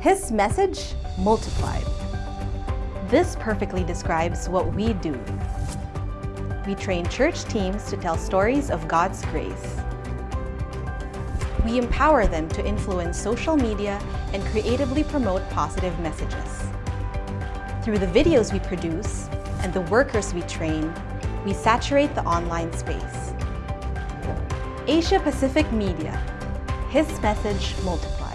His message multiplied. This perfectly describes what we do. We train church teams to tell stories of God's grace. We empower them to influence social media and creatively promote positive messages. Through the videos we produce and the workers we train, we saturate the online space. Asia Pacific Media, His message multiplied.